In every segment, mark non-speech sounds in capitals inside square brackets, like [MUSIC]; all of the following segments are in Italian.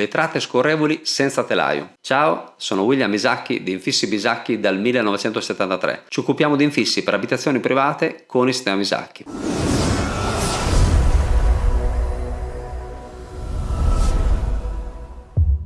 vetrate scorrevoli senza telaio. Ciao, sono William Isacchi di Infissi Bisacchi dal 1973. Ci occupiamo di infissi per abitazioni private con il sistema Bisacchi.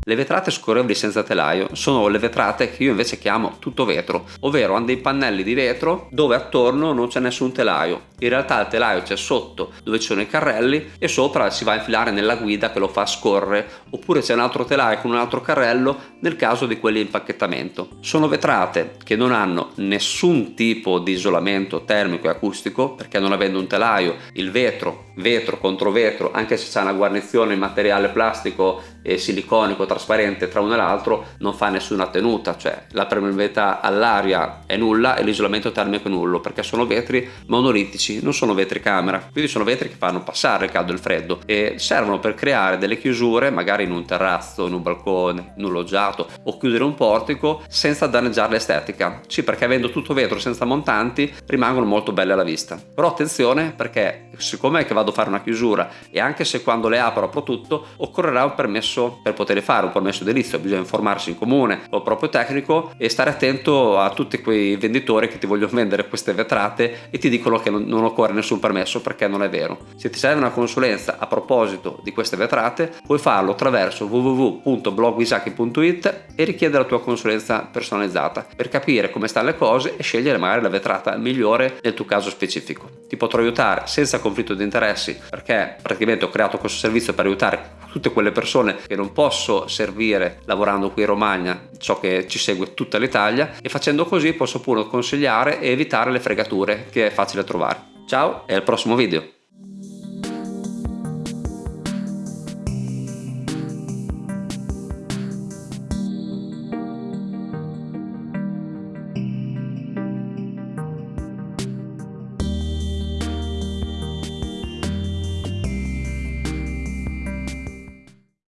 Le vetrate scorrevoli senza telaio sono le vetrate che io invece chiamo tutto vetro, ovvero hanno dei pannelli di vetro dove attorno non c'è nessun telaio. In realtà il telaio c'è sotto dove ci sono i carrelli e sopra si va a infilare nella guida che lo fa scorrere, oppure c'è un altro telaio con un altro carrello nel caso di quelli impacchettamento. Sono vetrate che non hanno nessun tipo di isolamento termico e acustico perché non avendo un telaio il vetro, vetro contro vetro, anche se c'è una guarnizione in materiale plastico e siliconico trasparente tra uno e l'altro non fa nessuna tenuta, cioè la permeabilità all'aria è nulla e l'isolamento termico è nullo perché sono vetri monolitici, non sono vetri camera, quindi sono vetri che fanno passare il caldo e il freddo e servono per creare delle chiusure magari in un terrazzo, in un balcone, in un loggiato o chiudere un portico senza danneggiare l'estetica. Sì, perché avendo tutto vetro senza montanti rimangono molto belle alla vista. Però attenzione perché siccome vado a fare una chiusura e anche se quando le apro apro tutto occorrerà un permesso permesso per poter fare un permesso edilizio bisogna informarsi in comune o proprio tecnico e stare attento a tutti quei venditori che ti vogliono [LAUGHS] vendere queste vetrate e ti dicono che non, occorre nessun permesso perché non è vero. Se ti serve una consulenza a proposito di queste vetrate puoi farlo attraverso www.blogwisaki.it e richiedere la tua consulenza personalizzata per capire come stanno le cose e scegliere magari la vetrata migliore nel tuo caso specifico. Ti potrò aiutare senza conflitto di interessi perché praticamente ho creato questo servizio per aiutare tutte quelle persone che non posso servire lavorando qui in Romagna, so che ci segue tutta l'Italia e facendo così posso pure consigliare e evitare le fregature che è facile trovare. Ciao e al prossimo video!